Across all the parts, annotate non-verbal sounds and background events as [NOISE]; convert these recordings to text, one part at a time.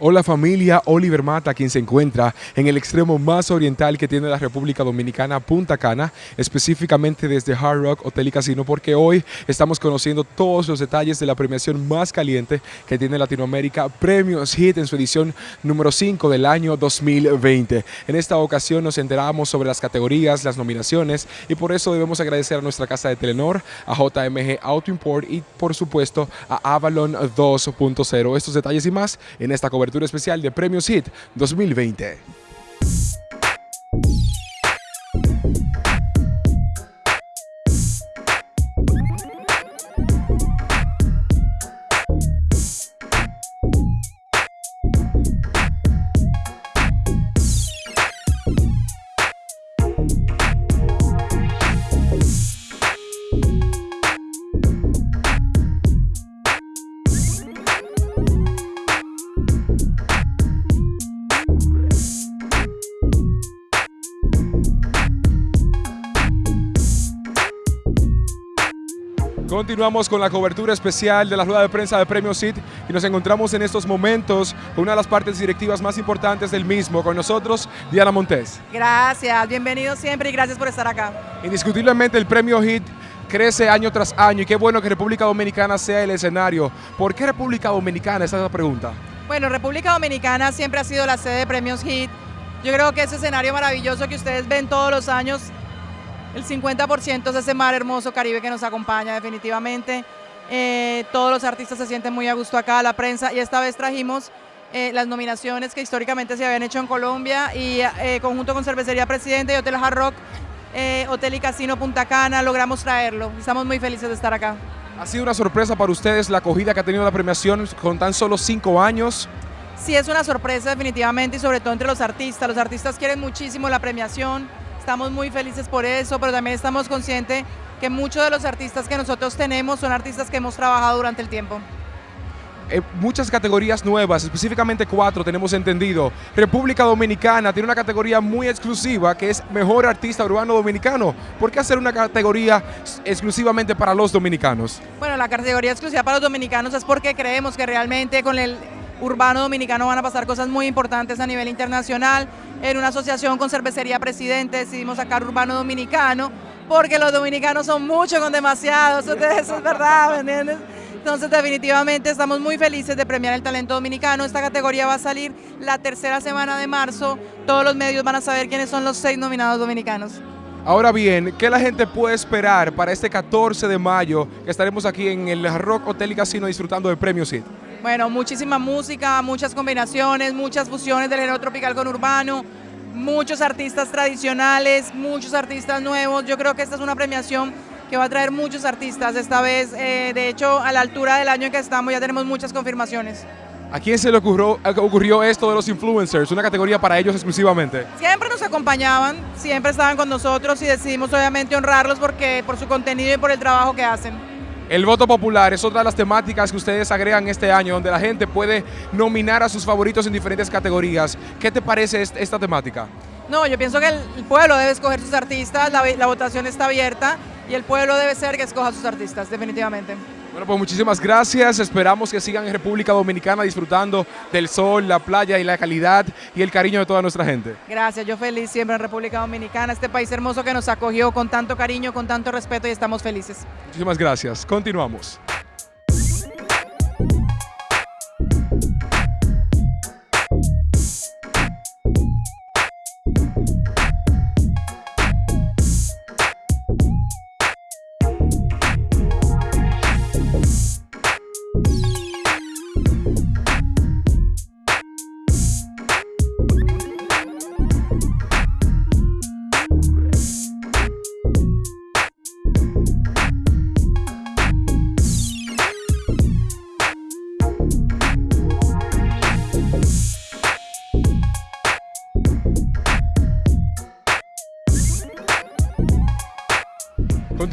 Hola familia, Oliver Mata, quien se encuentra en el extremo más oriental que tiene la República Dominicana, Punta Cana, específicamente desde Hard Rock Hotel y Casino, porque hoy estamos conociendo todos los detalles de la premiación más caliente que tiene Latinoamérica, Premios Hit en su edición número 5 del año 2020. En esta ocasión nos enteramos sobre las categorías, las nominaciones y por eso debemos agradecer a nuestra casa de Telenor, a JMG Auto Import y por supuesto a Avalon 2.0. Estos detalles y más en esta cobertura cobertura especial de Premios Hit 2020. Continuamos con la cobertura especial de la rueda de prensa de Premio CIT y nos encontramos en estos momentos con una de las partes directivas más importantes del mismo. Con nosotros, Diana Montes. Gracias, bienvenido siempre y gracias por estar acá. Indiscutiblemente el Premio HIT crece año tras año y qué bueno que República Dominicana sea el escenario. ¿Por qué República Dominicana? Esa es la pregunta. Bueno, República Dominicana siempre ha sido la sede de Premios HIT. Yo creo que ese escenario maravilloso que ustedes ven todos los años el 50% es ese mar hermoso Caribe que nos acompaña definitivamente. Eh, todos los artistas se sienten muy a gusto acá, la prensa, y esta vez trajimos eh, las nominaciones que históricamente se habían hecho en Colombia y eh, conjunto con Cervecería Presidente y Hotel Hard Rock, Hotel y Casino Punta Cana, logramos traerlo. Estamos muy felices de estar acá. ¿Ha sido una sorpresa para ustedes la acogida que ha tenido la premiación con tan solo cinco años? Sí, es una sorpresa definitivamente y sobre todo entre los artistas. Los artistas quieren muchísimo la premiación. Estamos muy felices por eso, pero también estamos conscientes que muchos de los artistas que nosotros tenemos son artistas que hemos trabajado durante el tiempo. Eh, muchas categorías nuevas, específicamente cuatro tenemos entendido. República Dominicana tiene una categoría muy exclusiva que es Mejor Artista Urbano Dominicano. ¿Por qué hacer una categoría exclusivamente para los dominicanos? Bueno, la categoría exclusiva para los dominicanos es porque creemos que realmente con el urbano dominicano van a pasar cosas muy importantes a nivel internacional. En una asociación con Cervecería Presidente decidimos sacar urbano dominicano, porque los dominicanos son muchos con demasiado, eso, es verdad, ¿me entiendes? Entonces definitivamente estamos muy felices de premiar el talento dominicano. Esta categoría va a salir la tercera semana de marzo. Todos los medios van a saber quiénes son los seis nominados dominicanos. Ahora bien, ¿qué la gente puede esperar para este 14 de mayo que estaremos aquí en el Rock Hotel y Casino disfrutando del Premio CID? Bueno, muchísima música, muchas combinaciones, muchas fusiones del género tropical con urbano, muchos artistas tradicionales, muchos artistas nuevos. Yo creo que esta es una premiación que va a traer muchos artistas esta vez. Eh, de hecho, a la altura del año en que estamos ya tenemos muchas confirmaciones. ¿A quién se le ocurrió, ocurrió esto de los influencers? ¿Una categoría para ellos exclusivamente? Siempre nos acompañaban, siempre estaban con nosotros y decidimos obviamente honrarlos porque por su contenido y por el trabajo que hacen. El voto popular es otra de las temáticas que ustedes agregan este año, donde la gente puede nominar a sus favoritos en diferentes categorías. ¿Qué te parece esta temática? No, yo pienso que el pueblo debe escoger sus artistas, la, votación está abierta y el pueblo debe ser que escoja sus artistas, definitivamente. Bueno, pues muchísimas gracias. Esperamos que sigan en República Dominicana disfrutando del sol, la playa y la calidad y el cariño de toda nuestra gente. Gracias, yo feliz siempre en República Dominicana, este país hermoso que nos acogió con tanto cariño, con tanto respeto y estamos felices. Muchísimas gracias. Continuamos.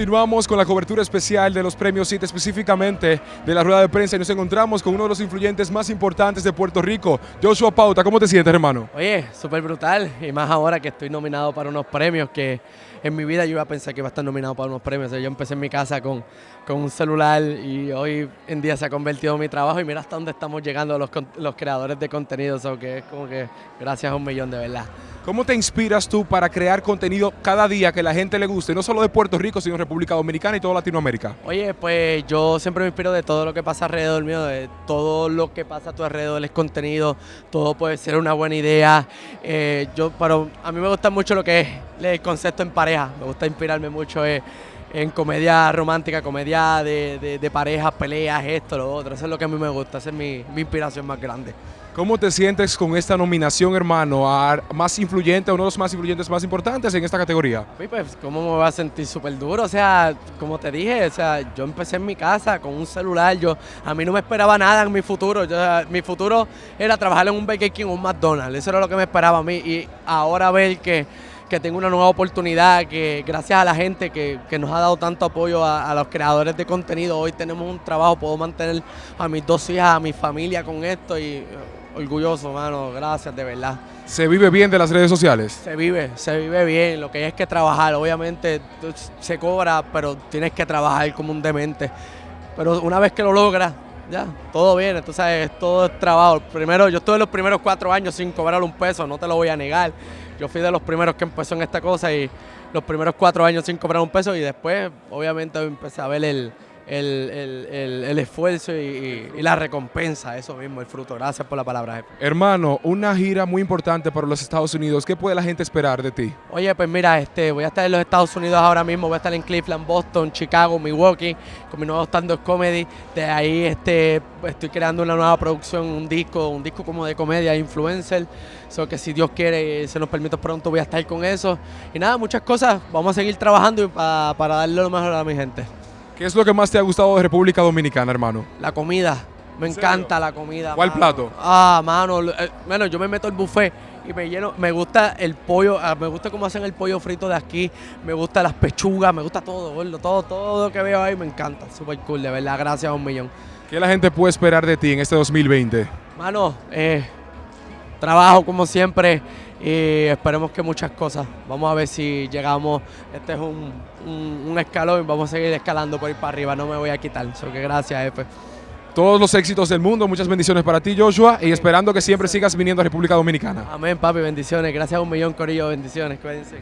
Continuamos con la cobertura especial de los premios CIT, específicamente de la rueda de prensa, y nos encontramos con uno de los influyentes más importantes de Puerto Rico, Joshua Pauta. ¿Cómo te sientes, hermano? Oye, súper brutal, y más ahora que estoy nominado para unos premios que en mi vida yo iba a pensar que iba a estar nominado para unos premios. yo empecé en mi casa con, con, un celular y hoy en día se ha convertido en mi trabajo y mira hasta dónde estamos llegando los, los creadores de contenido, o que es como que gracias a un millón de verdad. ¿Cómo te inspiras tú para crear contenido cada día que la gente le guste, no solo de Puerto Rico, sino República Dominicana y toda Latinoamérica? Oye, pues yo siempre me inspiro de todo lo que pasa alrededor mío, de todo lo que pasa a tu alrededor es contenido, todo puede ser una buena idea. Eh, yo, pero a mí me gusta mucho lo que es el concepto en pareja, me gusta inspirarme mucho en comedia romántica, comedia de, de, parejas, peleas, esto, lo otro. Eso es lo que a mí me gusta, esa es mi inspiración más grande. ¿Cómo te sientes con esta nominación, hermano, a más influyente, uno de los más influyentes más importantes en esta categoría? Pues, ¿cómo me voy a sentir súper duro? O sea, como te dije, o sea, yo empecé en mi casa con un celular, yo, a mí no me esperaba nada en mi futuro. Yo, mi futuro era trabajar en un Burger King o un McDonald's, eso era lo que me esperaba a mí. Y ahora ver que que tengo una nueva oportunidad, que gracias a la gente que, nos ha dado tanto apoyo a, los creadores de contenido, hoy tenemos un trabajo, puedo mantener a mis dos hijas, a mi familia con esto y orgulloso, mano, gracias, de verdad. ¿Se vive bien de las redes sociales? Se vive, se vive bien, lo que hay es que trabajar, obviamente se cobra, pero tienes que trabajar como un demente. Pero una vez que lo logras, ya, todo bien, entonces todo es trabajo. Primero, yo estuve los primeros cuatro años sin cobrar un peso, no te lo voy a negar. Yo fui de los primeros que empezó en esta cosa y los primeros cuatro años sin cobrar un peso y después obviamente empecé a ver el, el, esfuerzo y, la recompensa, eso mismo, el fruto. Gracias por la palabra, jefe. Hermano, una gira muy importante para los Estados Unidos. ¿Qué puede la gente esperar de ti? Oye, pues mira, este, voy a estar en los Estados Unidos ahora mismo, voy a estar en Cleveland, Boston, Chicago, Milwaukee, con mi nuevo stand-up comedy. De ahí este, estoy creando una nueva producción, un disco, un disco como de comedia, influencer. So que si Dios quiere, se nos permite pronto, voy a estar con eso. Y nada, muchas cosas. Vamos a seguir trabajando para, para darle lo mejor a mi gente. ¿Qué es lo que más te ha gustado de República Dominicana, hermano? La comida. Me encanta la comida. ¿Cuál plato? Ah, mano. Eh, bueno, yo me meto el buffet y me lleno. Me gusta el pollo, ah, me gusta cómo hacen el pollo frito de aquí. Me gusta las pechugas, me gusta todo, gordo. Todo, todo que veo ahí me encanta. Súper cool, de verdad. Gracias a un millón. ¿Qué la gente puede esperar de ti en este 2020? Mano, eh, trabajo como siempre y esperemos que muchas cosas. Vamos a ver si llegamos, este es un, un, escalón y vamos a seguir escalando por ir para arriba, no me voy a quitar, so que gracias jefe. Todos los éxitos del mundo, muchas bendiciones para ti Joshua y esperando que siempre sigas viniendo a República Dominicana. Amén papi, bendiciones, gracias a un millón Corillo, bendiciones, cuídense.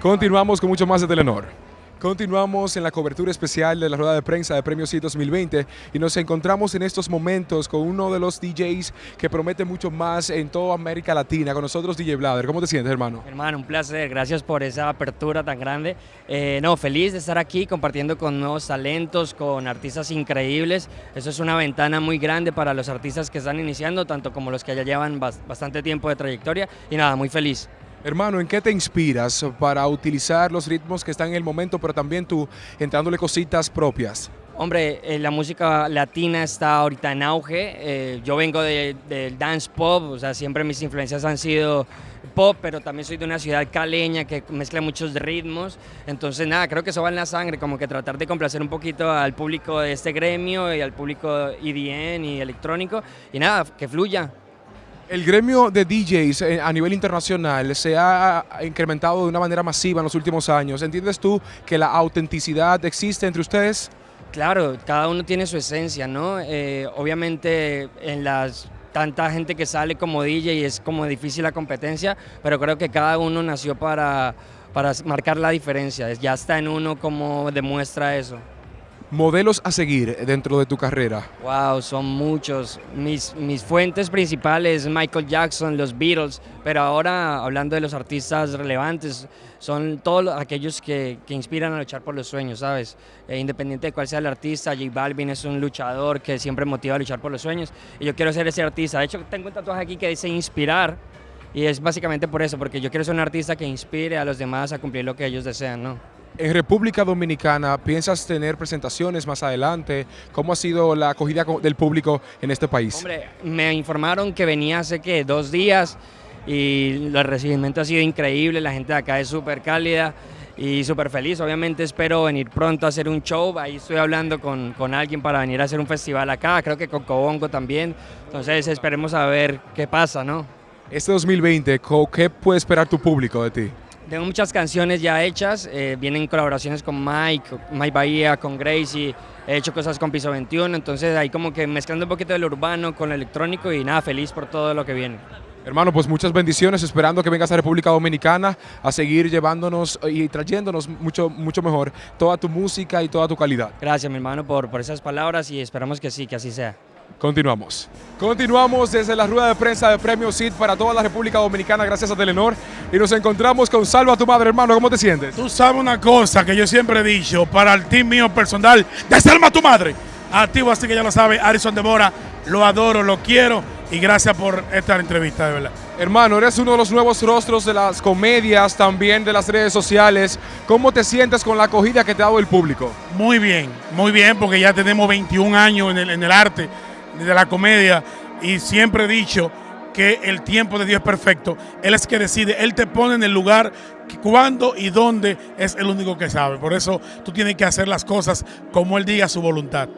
Continuamos con mucho más de Telenor. Continuamos en la cobertura especial de la rueda de prensa de Premios CIT 2020 y nos encontramos en estos momentos con uno de los DJs que promete mucho más en toda América Latina, con nosotros DJ Blader. ¿Cómo te sientes, hermano? Hermano, un placer. Gracias por esa apertura tan grande. Eh, no, feliz de estar aquí compartiendo con nuevos talentos, con artistas increíbles. Eso es una ventana muy grande para los artistas que están iniciando, tanto como los que ya llevan bastante tiempo de trayectoria. Y nada, muy feliz. Hermano, ¿en qué te inspiras para utilizar los ritmos que están en el momento, pero también tú entrándole cositas propias? Hombre, eh, la música latina está ahorita en auge. Eh, yo vengo del dance pop, o sea, siempre mis influencias han sido pop, pero también soy de una ciudad caleña que mezcla muchos ritmos. Entonces, nada, creo que eso va en la sangre, como que tratar de complacer un poquito al público de este gremio y al público EDM y electrónico. Y nada, que fluya. El gremio de DJs eh, a nivel internacional se ha incrementado de una manera masiva en los últimos años. ¿Entiendes tú que la autenticidad existe entre ustedes? Claro, cada uno tiene su esencia, ¿no? Eh, obviamente en las tanta gente que sale como DJ es como difícil la competencia, pero creo que cada uno nació para, para marcar la diferencia. Ya está en uno como demuestra eso. Modelos a seguir dentro de tu carrera. Wow, son muchos. Mis, mis fuentes principales, Michael Jackson, los Beatles, pero ahora hablando de los artistas relevantes, son todos aquellos que, que inspiran a luchar por los sueños, ¿sabes? Eh, independiente de cuál sea el artista, J Balvin es un luchador que siempre motiva a luchar por los sueños y yo quiero ser ese artista. De hecho, tengo un tatuaje aquí que dice inspirar y es básicamente por eso, porque yo quiero ser un artista que inspire a los demás a cumplir lo que ellos desean, ¿no? En República Dominicana, ¿piensas tener presentaciones más adelante? ¿Cómo ha sido la acogida del público en este país? Hombre, me informaron que venía hace que dos días y el recibimiento ha sido increíble, la gente de acá es súper cálida y súper feliz. Obviamente espero venir pronto a hacer un show. Ahí estoy hablando con, con, alguien para venir a hacer un festival acá, creo que con Cobongo también. Entonces esperemos a ver qué pasa, ¿no? Este 2020, ¿qué puede esperar tu público de ti? Tengo muchas canciones ya hechas, eh, vienen colaboraciones con Mike, Mike Bahía, con Gracie, he hecho cosas con Piso 21, entonces ahí como que mezclando un poquito del urbano con el electrónico y nada, feliz por todo lo que viene. Hermano, pues muchas bendiciones, esperando que vengas a República Dominicana a seguir llevándonos y trayéndonos mucho, mucho mejor toda tu música y toda tu calidad. Gracias, mi hermano, por, por esas palabras y esperamos que sí, que así sea. Continuamos. Continuamos desde la rueda de prensa de Premio CID para toda la República Dominicana, gracias a Telenor. Y nos encontramos con Salva tu madre, hermano. ¿Cómo te sientes? Tú sabes una cosa que yo siempre he dicho para el team mío personal de Salva tu madre. Activo, así que ya lo sabe, Arison Demora. Lo adoro, lo quiero y gracias por esta entrevista, de verdad. Hermano, eres uno de los nuevos rostros de las comedias, también de las redes sociales. ¿Cómo te sientes con la acogida que te ha dado el público? Muy bien, muy bien, porque ya tenemos 21 años en el, en el arte de la comedia y siempre he dicho que el tiempo de Dios es perfecto. Él es que decide, Él te pone en el lugar cuándo y dónde es el único que sabe. Por eso tú tienes que hacer las cosas como Él diga su voluntad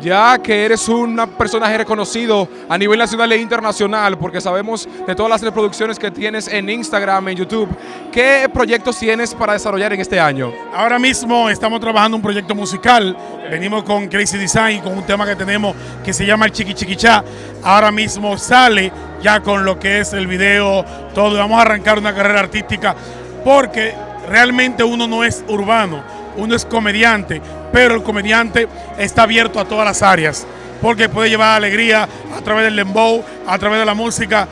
ya que eres un personaje reconocido a nivel nacional e internacional, porque sabemos de todas las reproducciones que tienes en Instagram, en YouTube, ¿qué proyectos tienes para desarrollar en este año? Ahora mismo estamos trabajando un proyecto musical, venimos con Crazy Design, con un tema que tenemos que se llama el Chiqui Chiquichá, ahora mismo sale ya con lo que es el video, todo, vamos a arrancar una carrera artística, porque realmente uno no es urbano, uno es comediante, pero el comediante está abierto a todas las áreas, porque puede llevar alegría a través del dembow, a través de la música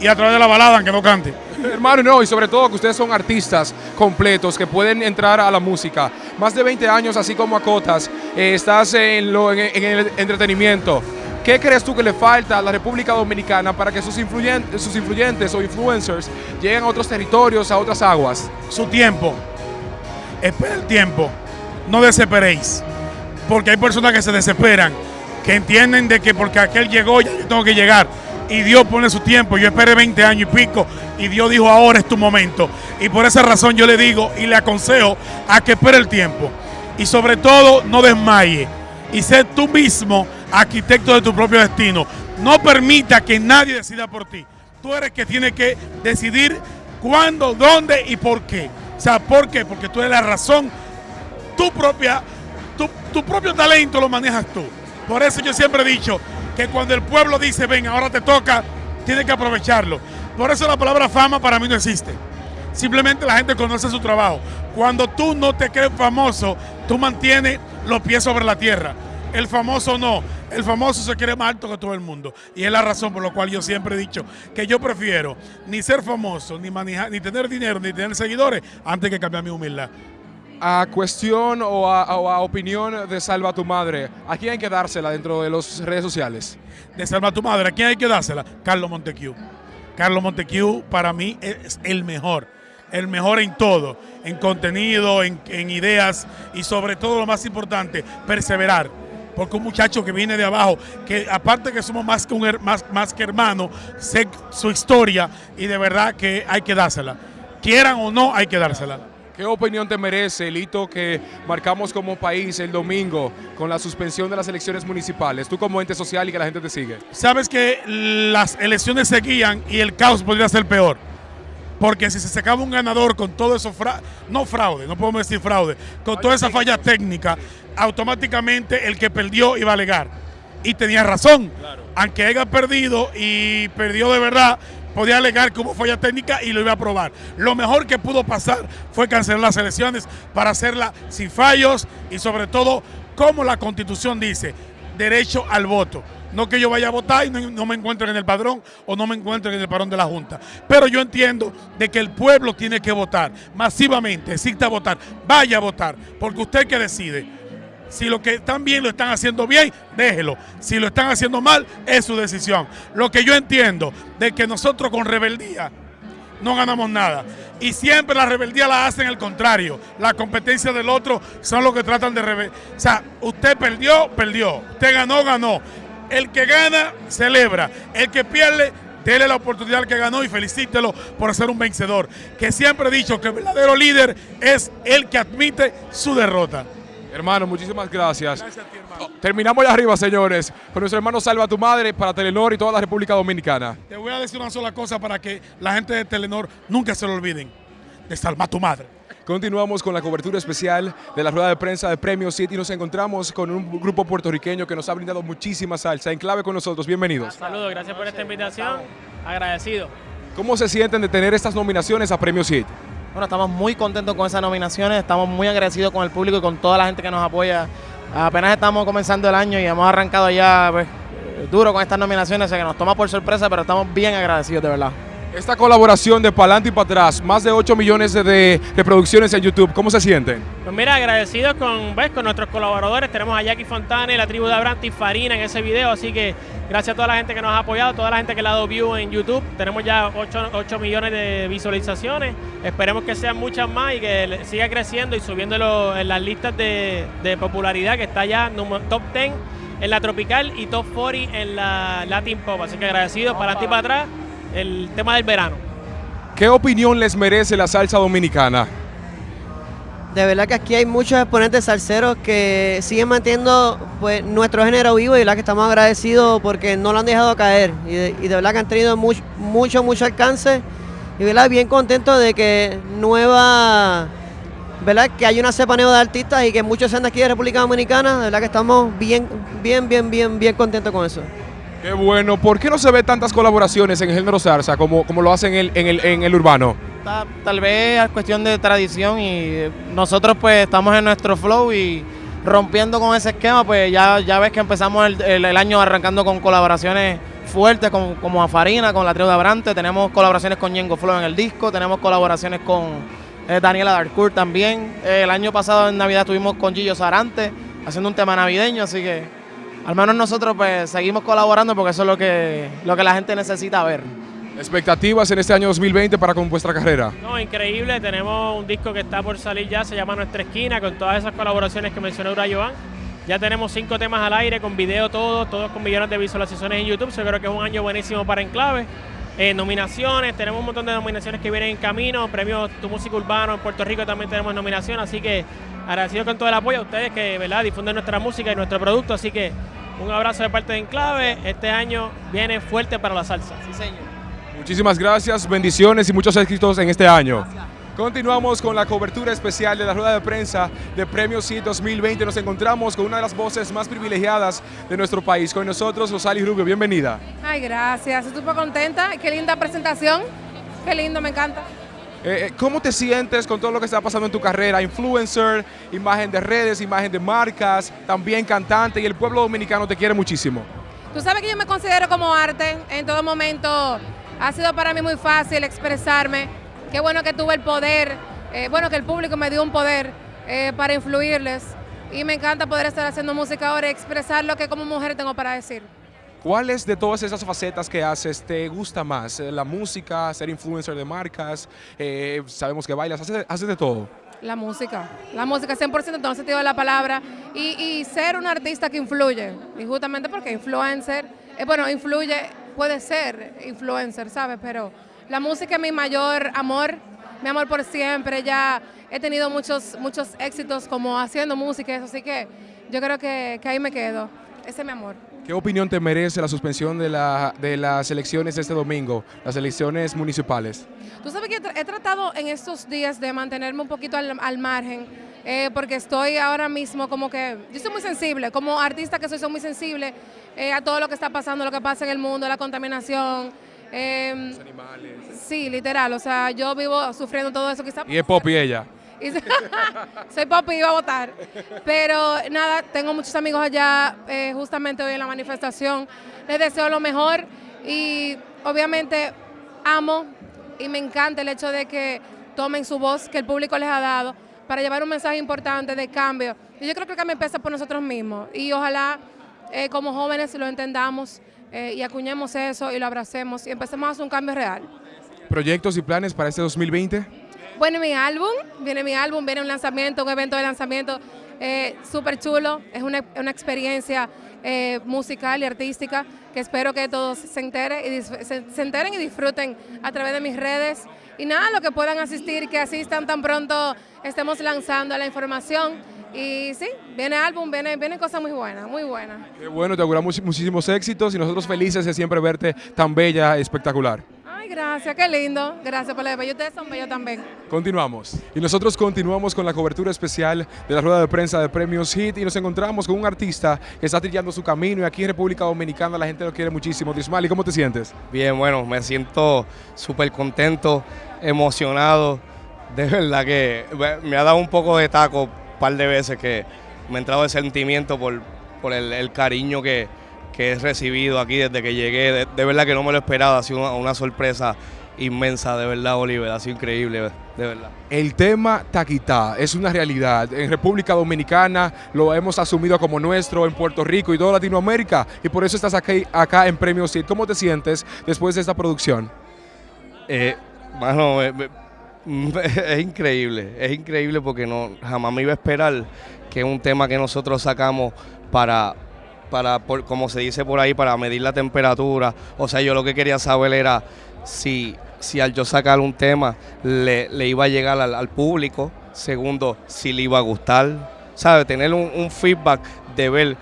y a través de la balada, aunque no cante. Hermano, no, y sobre todo que ustedes son artistas completos que pueden entrar a la música. Más de 20 años, así como Acotas, eh, estás en, lo, en, el entretenimiento. ¿Qué crees tú que le falta a la República Dominicana para que sus influyentes, sus influyentes o influencers lleguen a otros territorios, a otras aguas? Su tiempo. Espera el tiempo no desesperéis, porque hay personas que se desesperan, que entienden de que porque aquel llegó ya yo tengo que llegar. Y Dios pone su tiempo, yo esperé 20 años y pico y Dios dijo ahora es tu momento. Y por esa razón yo le digo y le aconsejo a que espere el tiempo. Y sobre todo no desmaye y sé tú mismo arquitecto de tu propio destino. No permita que nadie decida por ti. Tú eres que tiene que decidir cuándo, dónde y por qué. Sea, ¿por qué? Porque tú eres la razón tu, propia, tu, propio talento lo manejas tú. Por eso yo siempre he dicho que cuando el pueblo dice, ven, ahora te toca, tienes que aprovecharlo. Por eso la palabra fama para mí no existe. Simplemente la gente conoce su trabajo. Cuando tú no te crees famoso, tú mantienes los pies sobre la tierra. El famoso no. El famoso se quiere más alto que todo el mundo. Y es la razón por la cual yo siempre he dicho que yo prefiero ni ser famoso, ni manejar, ni tener dinero, ni tener seguidores, antes que cambiar mi humildad a cuestión o a, opinión de Salva tu Madre, ¿a quién hay que dársela dentro de las redes sociales? De Salva tu Madre, ¿a quién hay que dársela? Carlos Montecu. Carlos Montecu para mí es el mejor, el mejor en todo, en contenido, en, ideas y sobre todo lo más importante, perseverar. Porque un muchacho que viene de abajo, que aparte que somos más que, un, más, más que hermanos, sé su historia y de verdad que hay que dársela. Quieran o no, hay que dársela. ¿Qué opinión te merece el hito que marcamos como país el domingo con la suspensión de las elecciones municipales? Tú como ente social y que la gente te sigue. Sabes que las elecciones seguían y el caos podría ser peor. Porque si se sacaba un ganador con todo eso, no fraude, no podemos decir fraude, con toda esa falla técnica, automáticamente el que perdió iba a alegar. Y tenía razón. Aunque haya perdido y perdió de verdad, podía alegar que hubo falla técnica y lo iba a aprobar. Lo mejor que pudo pasar fue cancelar las elecciones para hacerla sin fallos y sobre todo, como la constitución dice, derecho al voto. No que yo vaya a votar y no, me encuentre en el padrón o no me encuentre en el padrón de la Junta. Pero yo entiendo de que el pueblo tiene que votar masivamente, exista votar, vaya a votar, porque usted que decide. Si lo que están bien lo están haciendo bien, déjelo. Si lo están haciendo mal, es su decisión. Lo que yo entiendo de que nosotros con rebeldía no ganamos nada. Y siempre la rebeldía la hacen al contrario. La competencia del otro son los que tratan de rebel. O sea, usted perdió, perdió. Usted ganó, ganó. El que gana, celebra. El que pierde, Dele la oportunidad al que ganó y felicítelo por ser un vencedor. Que siempre he dicho que el verdadero líder es el que admite su derrota. Hermano, muchísimas gracias. Terminamos ya arriba, señores, con nuestro hermano Salva tu Madre para Telenor y toda la República Dominicana. Te voy a decir una sola cosa para que la gente de Telenor nunca se lo olviden. De Salva tu Madre. Continuamos con la cobertura especial de la rueda de prensa de Premio City y nos encontramos con un grupo puertorriqueño que nos ha brindado muchísima salsa. En clave con nosotros, bienvenidos. Saludos, gracias por esta invitación. Agradecido. ¿Cómo se sienten de tener estas nominaciones a Premio City? Bueno, estamos muy contentos con esas nominaciones, estamos muy agradecidos con el público y con toda la gente que nos apoya. Apenas estamos comenzando el año y hemos arrancado ya pues, duro con estas nominaciones, o sea que nos toma por sorpresa, pero estamos bien agradecidos de verdad. Esta colaboración de Palante y para atrás, más de 8 millones de reproducciones en YouTube, ¿cómo se sienten? Pues mira, agradecidos con, ¿ves? con nuestros colaboradores. Tenemos a Jackie Fontana y la tribu de Abranti Farina en ese video, así que gracias a toda la gente que nos ha apoyado, toda la gente que le ha dado view en YouTube. Tenemos ya 8, millones de visualizaciones. Esperemos que sean muchas más y que siga creciendo y subiendo en las listas de, popularidad que está ya top 10 en la tropical y top 40 en la Latin Pop. Así que agradecidos para adelante y para atrás el tema del verano. ¿Qué opinión les merece la salsa dominicana? De verdad que aquí hay muchos exponentes salseros que siguen manteniendo pues, nuestro género vivo y de verdad que estamos agradecidos porque no lo han dejado caer y de, verdad que han tenido mucho, mucho, mucho alcance y verdad bien contentos de que nueva, verdad que hay una cepa nueva de artistas y que muchos sean de aquí de República Dominicana, de verdad que estamos bien, bien, bien, bien, bien contentos con eso. Qué bueno. ¿Por qué no se ve tantas colaboraciones en el género salsa como, como lo hacen en el, en el, urbano? Tal, vez es cuestión de tradición y nosotros pues estamos en nuestro flow y rompiendo con ese esquema, pues ya, ya ves que empezamos el, año arrancando con colaboraciones fuertes como, como Farina, con la trío de Abrante, tenemos colaboraciones con Yengo Flow en el disco, tenemos colaboraciones con eh, Daniela Darcourt también. el año pasado en Navidad estuvimos con Gillo Sarante haciendo un tema navideño, así que al menos nosotros pues seguimos colaborando porque eso es lo que, lo que la gente necesita ver. ¿Expectativas en este año 2020 para con vuestra carrera? No, increíble. Tenemos un disco que está por salir ya, se llama Nuestra Esquina, con todas esas colaboraciones que mencionó Ura Joan. Ya tenemos cinco temas al aire, con video todos, todos con millones de visualizaciones en YouTube. Yo creo que es un año buenísimo para Enclave. Eh, nominaciones, tenemos un montón de nominaciones que vienen en camino. Premios Tu Música Urbano en Puerto Rico también tenemos nominación. Así que agradecido con todo el apoyo a ustedes que ¿verdad? difunden nuestra música y nuestro producto. Así que un abrazo de parte de Enclave. Este año viene fuerte para la salsa. Sí, señor. Muchísimas gracias, bendiciones y muchos éxitos en este año. Continuamos con la cobertura especial de la rueda de prensa de Premio CIT 2020. Nos encontramos con una de las voces más privilegiadas de nuestro país. Con nosotros, Rosali Rubio. Bienvenida. Ay, gracias. Estoy súper contenta. Qué linda presentación. Qué lindo, me encanta. Eh, eh, ¿Cómo te sientes con todo lo que está pasando en tu carrera? Influencer, imagen de redes, imagen de marcas, también cantante y el pueblo dominicano te quiere muchísimo. Tú sabes que yo me considero como arte en todo momento. Ha sido para mí muy fácil expresarme. Qué bueno que tuve el poder, eh, bueno que el público me dio un poder para influirles. Y me encanta poder estar haciendo música ahora y expresar lo que como mujer tengo para decir. ¿Cuáles de todas esas facetas que haces te gusta más? Eh, ¿La música, ser influencer de marcas? Eh, sabemos que bailas, ¿haces, de todo? La música, la música 100% en todo sentido de la palabra y, ser un artista que influye. Y justamente porque influencer, eh, bueno, influye, puede ser influencer, ¿sabes? Pero la música es mi mayor amor, mi amor por siempre. Ya he tenido muchos, muchos éxitos como haciendo música, eso, así que yo creo que, que ahí me quedo. Ese es mi amor. ¿Qué opinión te merece la suspensión de, la, de las elecciones este domingo, las elecciones municipales? Tú sabes que he tratado en estos días de mantenerme un poquito al, margen, eh, porque estoy ahora mismo como que, yo soy muy sensible, como artista que soy, soy muy sensible eh, a todo lo que está pasando, lo que pasa en el mundo, la contaminación. Eh, Los animales. Sí, literal, o sea, yo vivo sufriendo todo eso que está Y es pop y ella. [LAUGHS] soy papi iba a votar. Pero nada, tengo muchos amigos allá eh, justamente hoy en la manifestación. Les deseo lo mejor y obviamente amo y me encanta el hecho de que tomen su voz que el público les ha dado para llevar un mensaje importante de cambio. Y yo creo que el cambio empieza por nosotros mismos y ojalá eh, como jóvenes lo entendamos eh, y acuñemos eso y lo abracemos y empecemos a hacer un cambio real. ¿Proyectos y planes para este 2020? Bueno, mi álbum, viene mi álbum, viene un lanzamiento, un evento de lanzamiento eh, súper chulo, es una, experiencia eh, musical y artística que espero que todos se enteren, y se, se enteren y disfruten a través de mis redes. Y nada, lo que puedan asistir, que asistan tan pronto estemos lanzando la información. Y sí, viene álbum, viene, viene cosas muy buenas, muy buenas. Qué bueno, te auguramos muchísimos éxitos y nosotros felices de siempre verte tan bella, espectacular. Gracias, qué lindo. Gracias por la bella. Ustedes son bellos también. Continuamos. Y nosotros continuamos con la cobertura especial de la rueda de prensa de Premios Hit y nos encontramos con un artista que está trillando su camino y aquí en República Dominicana la gente lo quiere muchísimo. Dismali, ¿cómo te sientes? Bien, bueno, me siento súper contento, emocionado. De verdad que me ha dado un poco de taco par de veces que me ha entrado el sentimiento por, por el, cariño que, que, he recibido aquí desde que llegué. De, verdad que no me lo esperaba, ha sido una, sorpresa inmensa, de verdad, Oliver, ha sido increíble, de verdad. El tema Taquitá es una realidad. En República Dominicana lo hemos asumido como nuestro, en Puerto Rico y toda Latinoamérica, y por eso estás aquí, acá en Premio CID. ¿Cómo te sientes después de esta producción? Eh, bueno, [LAUGHS] es increíble, es increíble porque no jamás me iba a esperar que un tema que nosotros sacamos para, para como se dice por ahí, para medir la temperatura. O sea, yo lo que quería saber era si, si al yo sacar un tema le, iba a llegar al, público. Segundo, si le iba a gustar. ¿Sabe? Tener un, feedback de ver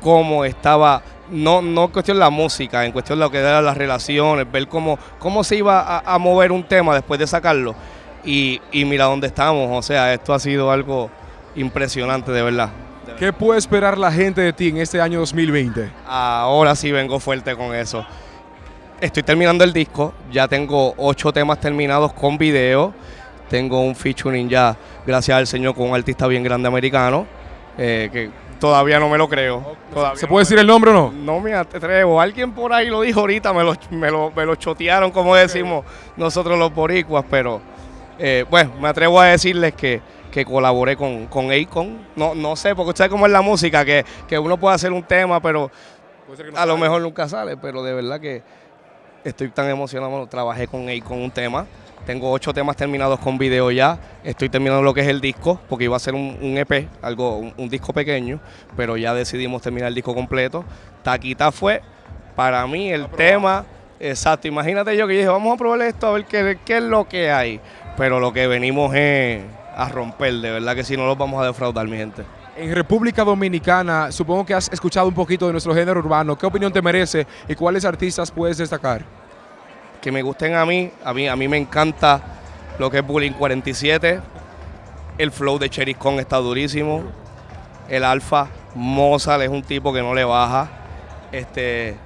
cómo estaba no, no en cuestión de la música, en cuestión de lo que eran las relaciones, ver cómo, cómo se iba a, mover un tema después de sacarlo. Y, mira dónde estamos, o sea, esto ha sido algo impresionante de verdad. ¿Qué puede esperar la gente de ti en este año 2020? Ahora sí vengo fuerte con eso. Estoy terminando el disco, ya tengo ocho temas terminados con video, tengo un featuring ya, gracias al Señor, con un artista bien grande americano, eh, que Todavía no me lo creo. ¿Se puede decir el nombre o no? No me atrevo. Alguien por ahí lo dijo ahorita, me lo, me lo, chotearon, como decimos nosotros los boricuas, pero eh, bueno, me atrevo a decirles que, que colaboré con, con Akon. No, no sé, porque usted cómo es la música, que, uno puede hacer un tema, pero a lo mejor nunca sale, pero de verdad que estoy tan emocionado. trabajé con Akon un tema tengo ocho temas terminados con video ya. Estoy terminando lo que es el disco, porque iba a ser un, EP, algo, un, disco pequeño, pero ya decidimos terminar el disco completo. Taquita fue para mí el tema. Exacto, imagínate yo que dije, vamos a probar esto, a ver qué, qué es lo que hay. Pero lo que venimos es a romper, de verdad que si no los vamos a defraudar, mi gente. En República Dominicana, supongo que has escuchado un poquito de nuestro género urbano. ¿Qué opinión te merece y cuáles artistas puedes destacar? que me gusten a mí. A mí, a mí me encanta lo que es Bullying 47. El flow de Cherry Con está durísimo. El Alfa, Mozart es un tipo que no le baja. Este,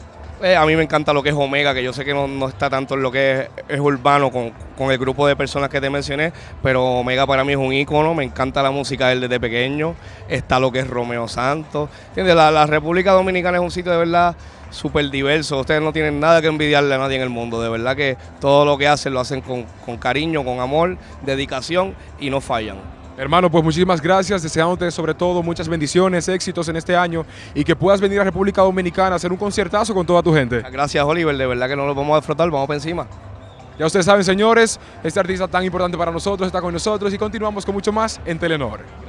eh, a mí me encanta lo que es Omega, que yo sé que no, está tanto en lo que es, urbano con, el grupo de personas que te mencioné, pero Omega para mí es un ícono, me encanta la música de él desde pequeño, está lo que es Romeo Santos. La, la República Dominicana es un sitio de verdad súper diverso. Ustedes no tienen nada que envidiarle a nadie en el mundo. De verdad que todo lo que hacen lo hacen con, cariño, con amor, dedicación y no fallan. Hermano, pues muchísimas gracias, deseándote sobre todo muchas bendiciones, éxitos en este año y que puedas venir a República Dominicana a hacer un conciertazo con toda tu gente. Gracias Oliver, de verdad que no lo vamos a disfrutar, vamos para encima. Ya ustedes saben señores, este artista tan importante para nosotros está con nosotros y continuamos con mucho más en Telenor.